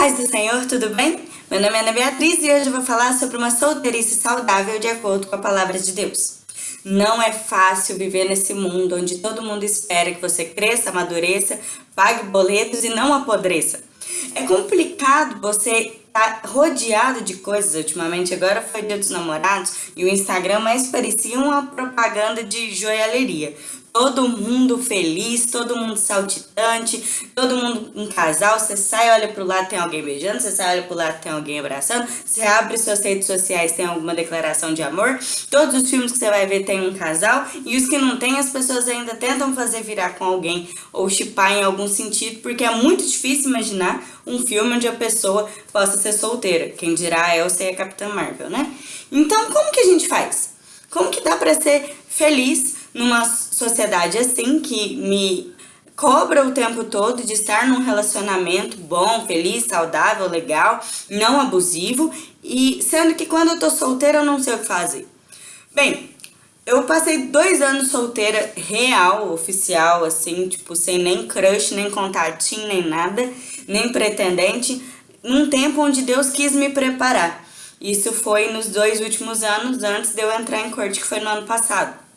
Paz do Senhor, tudo bem? Meu nome é Ana Beatriz e hoje eu vou falar sobre uma solteirice saudável de acordo com a palavra de Deus. Não é fácil viver nesse mundo onde todo mundo espera que você cresça, amadureça, pague boletos e não apodreça. É complicado você estar tá rodeado de coisas ultimamente. Agora foi dia dos namorados e o Instagram mais parecia uma propaganda de joalheria todo mundo feliz, todo mundo saltitante, todo mundo um casal, você sai, olha pro lado, tem alguém beijando, você sai, olha pro lado, tem alguém abraçando, você abre suas redes sociais, tem alguma declaração de amor, todos os filmes que você vai ver tem um casal, e os que não tem, as pessoas ainda tentam fazer virar com alguém, ou chipar em algum sentido, porque é muito difícil imaginar um filme onde a pessoa possa ser solteira, quem dirá é Elsa e a Capitã Marvel, né? Então, como que a gente faz? Como que dá pra ser feliz numa sociedade assim que me cobra o tempo todo de estar num relacionamento bom, feliz, saudável, legal, não abusivo, e sendo que quando eu tô solteira eu não sei o que fazer. Bem, eu passei dois anos solteira real, oficial, assim, tipo, sem nem crush, nem contatinho, nem nada, nem pretendente, num tempo onde Deus quis me preparar. Isso foi nos dois últimos anos, antes de eu entrar em corte, que foi no ano passado.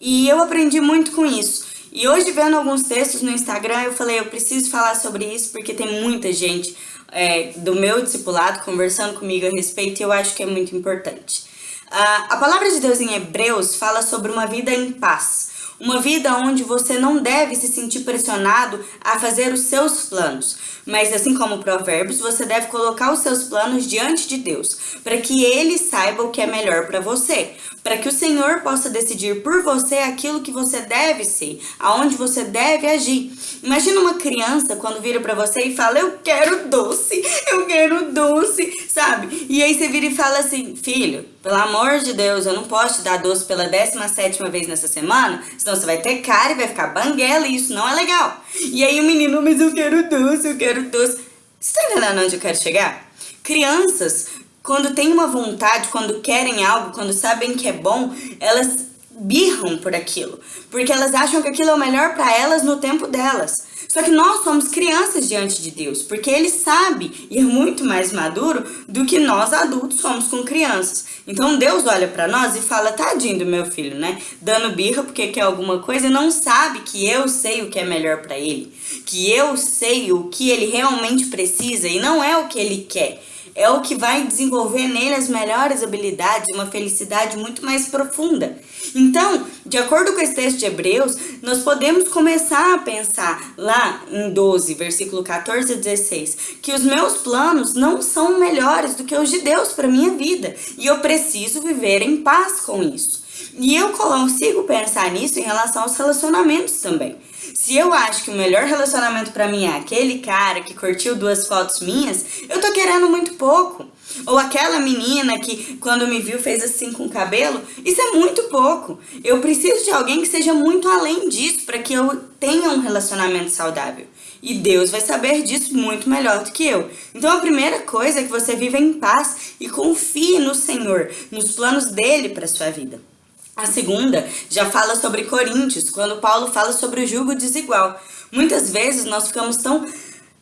E eu aprendi muito com isso. E hoje, vendo alguns textos no Instagram, eu falei, eu preciso falar sobre isso porque tem muita gente é, do meu discipulado conversando comigo a respeito e eu acho que é muito importante. Uh, a palavra de Deus em Hebreus fala sobre uma vida em paz. Uma vida onde você não deve se sentir pressionado a fazer os seus planos. Mas assim como Provérbios, você deve colocar os seus planos diante de Deus, para que Ele saiba o que é melhor para você. Para que o Senhor possa decidir por você aquilo que você deve ser, aonde você deve agir. Imagina uma criança quando vira para você e fala, eu quero doce, eu quero doce, sabe? E aí você vira e fala assim, filho, pelo amor de Deus, eu não posso te dar doce pela 17 vez nessa semana, senão você vai ter cara e vai ficar banguela e isso não é legal. E aí o menino, mas eu quero doce, eu quero doce. Você tá entendendo onde eu quero chegar? Crianças, quando têm uma vontade, quando querem algo, quando sabem que é bom, elas birram por aquilo, porque elas acham que aquilo é o melhor para elas no tempo delas. Só que nós somos crianças diante de Deus, porque Ele sabe e é muito mais maduro do que nós adultos somos com crianças. Então Deus olha para nós e fala, tadinho do meu filho, né? Dando birra porque quer alguma coisa e não sabe que eu sei o que é melhor para ele. Que eu sei o que ele realmente precisa e não é o que ele quer é o que vai desenvolver nele as melhores habilidades, uma felicidade muito mais profunda. Então, de acordo com esse texto de Hebreus, nós podemos começar a pensar lá em 12, versículo 14 e 16, que os meus planos não são melhores do que os de Deus para minha vida, e eu preciso viver em paz com isso. E eu consigo pensar nisso em relação aos relacionamentos também. Se eu acho que o melhor relacionamento para mim é aquele cara que curtiu duas fotos minhas, eu tô querendo muito pouco. Ou aquela menina que quando me viu fez assim com o cabelo, isso é muito pouco. Eu preciso de alguém que seja muito além disso para que eu tenha um relacionamento saudável. E Deus vai saber disso muito melhor do que eu. Então a primeira coisa é que você viva em paz e confie no Senhor, nos planos dele para sua vida. A segunda já fala sobre Coríntios, quando Paulo fala sobre o jugo desigual. Muitas vezes nós ficamos tão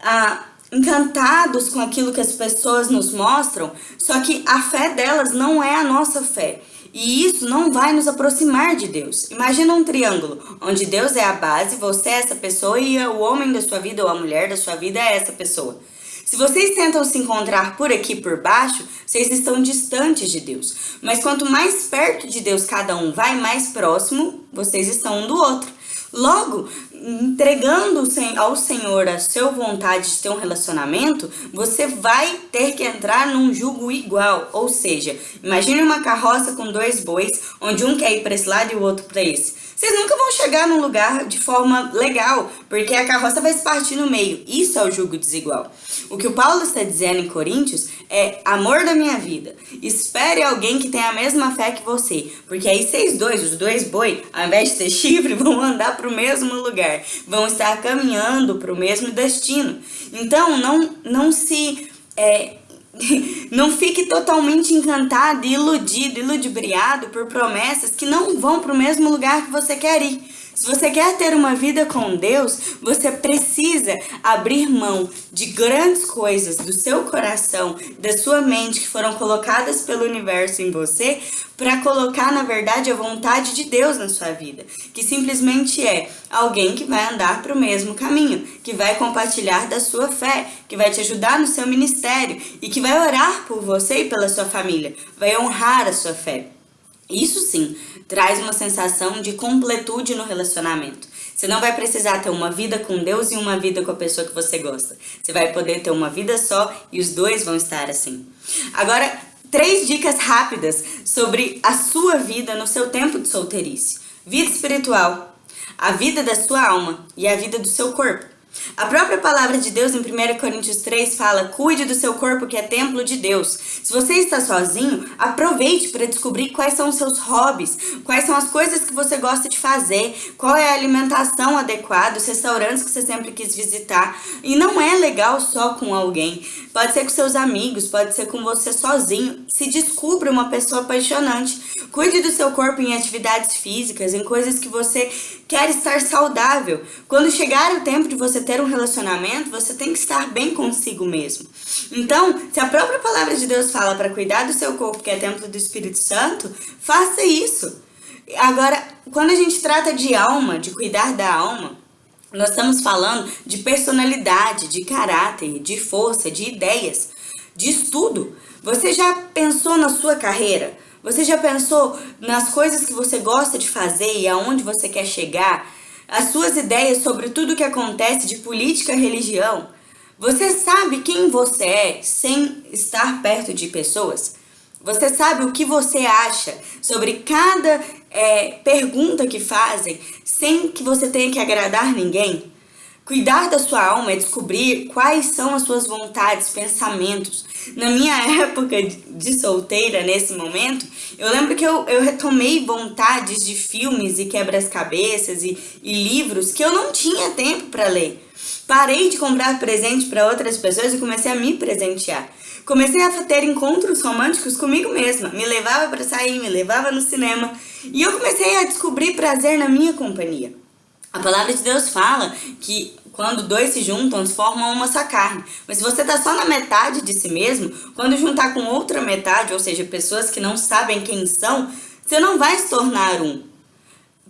ah, encantados com aquilo que as pessoas nos mostram, só que a fé delas não é a nossa fé. E isso não vai nos aproximar de Deus. Imagina um triângulo, onde Deus é a base, você é essa pessoa e o homem da sua vida ou a mulher da sua vida é essa pessoa. Se vocês tentam se encontrar por aqui por baixo, vocês estão distantes de Deus. Mas quanto mais perto de Deus cada um vai, mais próximo vocês estão um do outro. Logo, entregando ao Senhor a sua vontade de ter um relacionamento, você vai ter que entrar num jugo igual. Ou seja, imagine uma carroça com dois bois, onde um quer ir para esse lado e o outro para esse. Vocês nunca vão chegar num lugar de forma legal, porque a carroça vai se partir no meio. Isso é o jugo desigual. O que o Paulo está dizendo em Coríntios é amor da minha vida. Espere alguém que tenha a mesma fé que você, porque aí vocês dois, os dois boi, ao invés de ter chifre, vão andar para o mesmo lugar, vão estar caminhando para o mesmo destino. Então, não, não se é, não fique totalmente encantado, iludido, iludibriado por promessas que não vão para o mesmo lugar que você quer ir. Se você quer ter uma vida com Deus, você precisa abrir mão de grandes coisas do seu coração, da sua mente que foram colocadas pelo universo em você, para colocar, na verdade, a vontade de Deus na sua vida, que simplesmente é alguém que vai andar para o mesmo caminho, que vai compartilhar da sua fé, que vai te ajudar no seu ministério e que vai orar por você e pela sua família, vai honrar a sua fé. Isso sim traz uma sensação de completude no relacionamento. Você não vai precisar ter uma vida com Deus e uma vida com a pessoa que você gosta. Você vai poder ter uma vida só e os dois vão estar assim. Agora, três dicas rápidas sobre a sua vida no seu tempo de solteirice. Vida espiritual, a vida da sua alma e a vida do seu corpo. A própria palavra de Deus em 1 Coríntios 3 fala: cuide do seu corpo que é templo de Deus. Se você está sozinho, aproveite para descobrir quais são os seus hobbies, quais são as coisas que você gosta de fazer, qual é a alimentação adequada, os restaurantes que você sempre quis visitar. E não é legal só com alguém. Pode ser com seus amigos, pode ser com você sozinho. Se descubra uma pessoa apaixonante. Cuide do seu corpo em atividades físicas, em coisas que você quer estar saudável. Quando chegar o tempo de você ter um relacionamento, você tem que estar bem consigo mesmo. Então, se a própria palavra de Deus fala para cuidar do seu corpo, que é templo do Espírito Santo, faça isso. Agora, quando a gente trata de alma, de cuidar da alma, nós estamos falando de personalidade, de caráter, de força, de ideias, de estudo. Você já pensou na sua carreira? Você já pensou nas coisas que você gosta de fazer e aonde você quer chegar? As suas ideias sobre tudo o que acontece de política e religião? Você sabe quem você é sem estar perto de pessoas? Você sabe o que você acha sobre cada é, pergunta que fazem sem que você tenha que agradar ninguém? Cuidar da sua alma é descobrir quais são as suas vontades, pensamentos. Na minha época de solteira, nesse momento, eu lembro que eu, eu retomei vontades de filmes e quebras-cabeças e, e livros que eu não tinha tempo para ler. Parei de comprar presente para outras pessoas e comecei a me presentear. Comecei a ter encontros românticos comigo mesma. Me levava para sair, me levava no cinema. E eu comecei a descobrir prazer na minha companhia. A palavra de Deus fala que quando dois se juntam, formam uma só carne. Mas se você está só na metade de si mesmo, quando juntar com outra metade, ou seja, pessoas que não sabem quem são, você não vai se tornar um.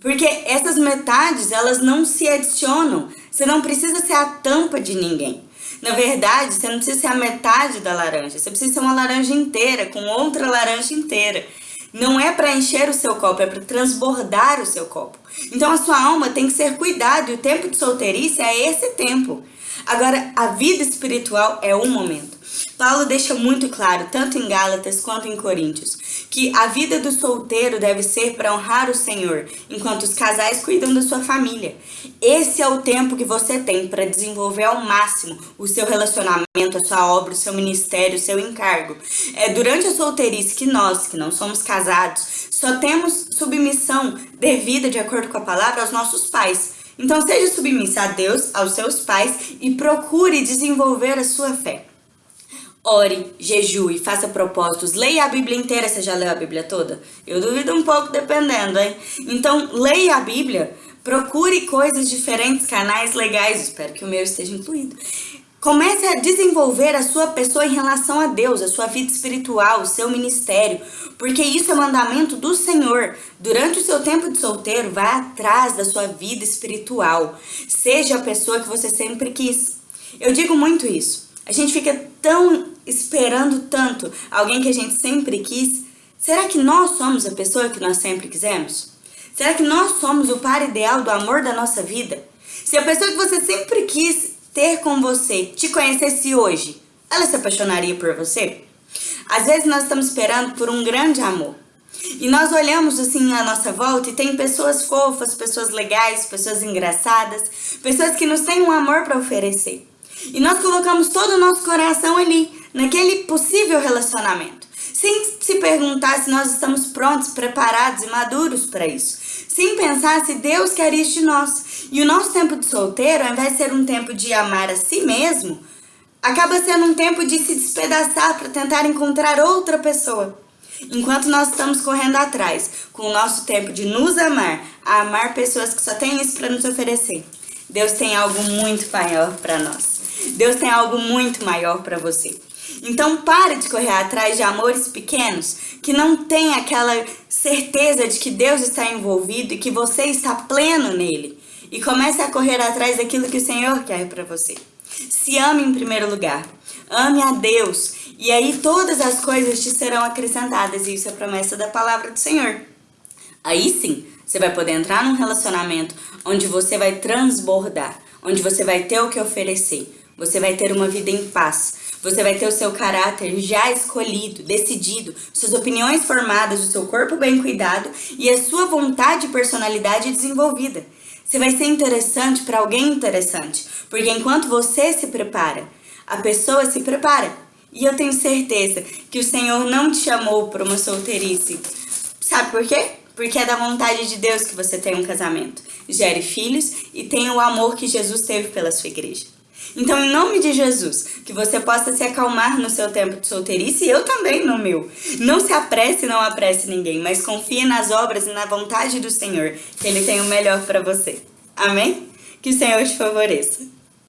Porque essas metades, elas não se adicionam. Você não precisa ser a tampa de ninguém. Na verdade, você não precisa ser a metade da laranja. Você precisa ser uma laranja inteira, com outra laranja inteira. Não é para encher o seu copo, é para transbordar o seu copo. Então a sua alma tem que ser cuidada e o tempo de solteirice é esse tempo. Agora, a vida espiritual é um momento. Paulo deixa muito claro, tanto em Gálatas quanto em Coríntios, que a vida do solteiro deve ser para honrar o Senhor, enquanto os casais cuidam da sua família. Esse é o tempo que você tem para desenvolver ao máximo o seu relacionamento, a sua obra, o seu ministério, o seu encargo. É durante a solteirice que nós, que não somos casados, só temos submissão devida de acordo com a palavra aos nossos pais. Então seja submissa a Deus, aos seus pais e procure desenvolver a sua fé. Ore, jejue, faça propósitos, leia a Bíblia inteira. Você já leu a Bíblia toda? Eu duvido um pouco, dependendo, hein? Então, leia a Bíblia, procure coisas diferentes, canais legais, espero que o meu esteja incluído. Comece a desenvolver a sua pessoa em relação a Deus, a sua vida espiritual, o seu ministério, porque isso é mandamento do Senhor. Durante o seu tempo de solteiro, vá atrás da sua vida espiritual. Seja a pessoa que você sempre quis. Eu digo muito isso. A gente fica tão esperando tanto alguém que a gente sempre quis. Será que nós somos a pessoa que nós sempre quisemos? Será que nós somos o par ideal do amor da nossa vida? Se a pessoa que você sempre quis ter com você te conhecesse hoje, ela se apaixonaria por você? Às vezes nós estamos esperando por um grande amor. E nós olhamos assim à nossa volta e tem pessoas fofas, pessoas legais, pessoas engraçadas, pessoas que nos têm um amor para oferecer. E nós colocamos todo o nosso coração ali, naquele possível relacionamento. Sem se perguntar se nós estamos prontos, preparados e maduros para isso. Sem pensar se Deus quer isso de nós. E o nosso tempo de solteiro, ao invés de ser um tempo de amar a si mesmo, acaba sendo um tempo de se despedaçar para tentar encontrar outra pessoa. Enquanto nós estamos correndo atrás, com o nosso tempo de nos amar, a amar pessoas que só têm isso para nos oferecer, Deus tem algo muito maior para nós. Deus tem algo muito maior para você. Então pare de correr atrás de amores pequenos que não tem aquela certeza de que Deus está envolvido e que você está pleno nele. E comece a correr atrás daquilo que o Senhor quer para você. Se ame em primeiro lugar. Ame a Deus. E aí todas as coisas te serão acrescentadas. E isso é promessa da palavra do Senhor. Aí sim, você vai poder entrar num relacionamento onde você vai transbordar, onde você vai ter o que oferecer. Você vai ter uma vida em paz. Você vai ter o seu caráter já escolhido, decidido, suas opiniões formadas, o seu corpo bem cuidado e a sua vontade e personalidade desenvolvida. Você vai ser interessante para alguém interessante, porque enquanto você se prepara, a pessoa se prepara. E eu tenho certeza que o Senhor não te chamou para uma solteirice. Sabe por quê? Porque é da vontade de Deus que você tenha um casamento, gere filhos e tenha o amor que Jesus teve pela sua igreja. Então, em nome de Jesus, que você possa se acalmar no seu tempo de solteirice e eu também no meu. Não se apresse, não apresse ninguém, mas confie nas obras e na vontade do Senhor, que Ele tem o melhor para você. Amém? Que o Senhor te favoreça.